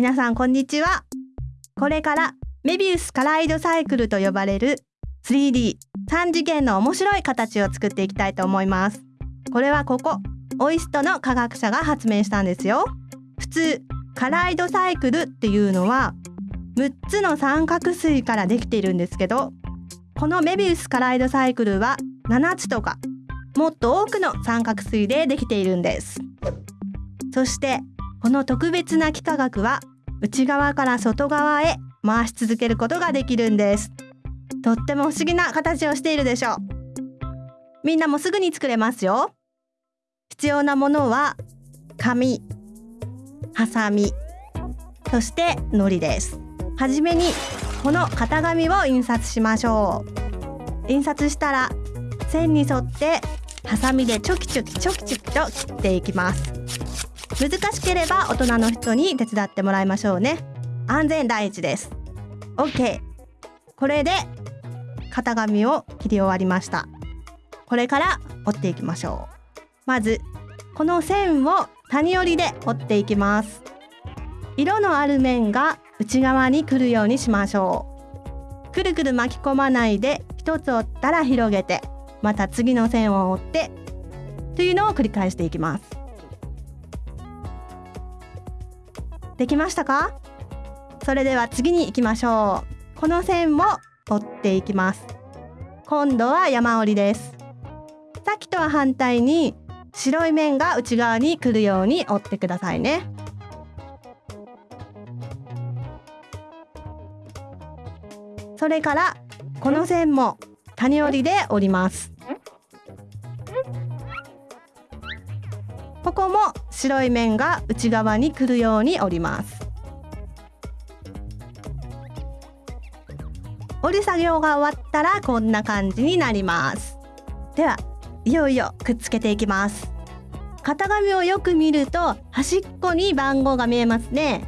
皆さんこんにちは。これからメビウスカライドサイクルと呼ばれる 3D 3次元の面白い形を作っていきたいと思います。これはここオイストの科学者が発明したんですよ。普通カライドサイクルっていうのは6つの三角錐からできているんですけどこのメビウスカライドサイクルは7つとかもっと多くの三角錐でできているんです。そしてこの特別な幾何学は内側から外側へ回し続けることができるんです。とっても不思議な形をしているでしょう。みんなもすぐに作れますよ。必要なものは紙ハサミそして糊です。はじめにこの型紙を印刷しましょう。印刷したら線に沿ってハサミでチョキチョキチョキチョキと切っていきます。難しければ大人の人に手伝ってもらいましょうね。安全第一です。OK これで型紙を切り終わりました。これから折っていきましょう。まずこの線を谷折りで折っていきます。色のある面が内側に来るようにしましょう。くるくる巻き込まないで一つ折ったら広げてまた次の線を折ってというのを繰り返していきます。できましたか？それでは次に行きましょう。この線も折っていきます。今度は山折りです。さっきとは反対に白い面が内側に来るように折ってくださいね。それからこの線も谷折りで折ります。ここも白い面が内側に来るように折ります。折り作業が終わったらこんな感じになります。ではいよいよくっつけていきます。型紙をよく見ると端っこに番号が見えますね。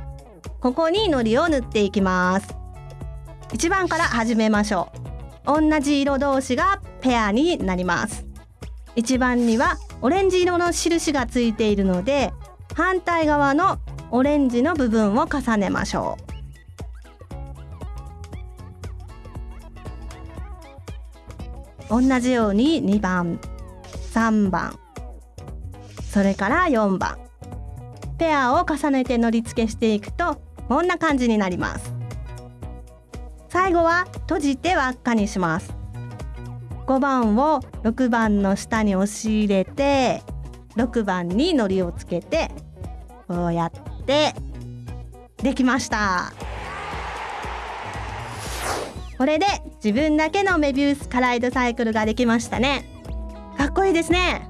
ここに糊を塗っていきます。1番から始めましょう。同じ色同士がペアになります。1番にはオレンジ色の印がついているので反対側のオレンジの部分を重ねましょう。同じように2番3番それから4番。ペアを重ねてのり付けしていくとこんな感じになります。最後は閉じて輪っかにします。5番を6番の下に押し入れて6番にのりをつけてこうやってできました。これで自分だけのメビウスカライドサイクルができましたね。かっこいいですね。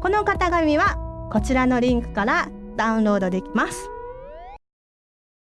この型紙はこちらのリンクからダウンロードできます。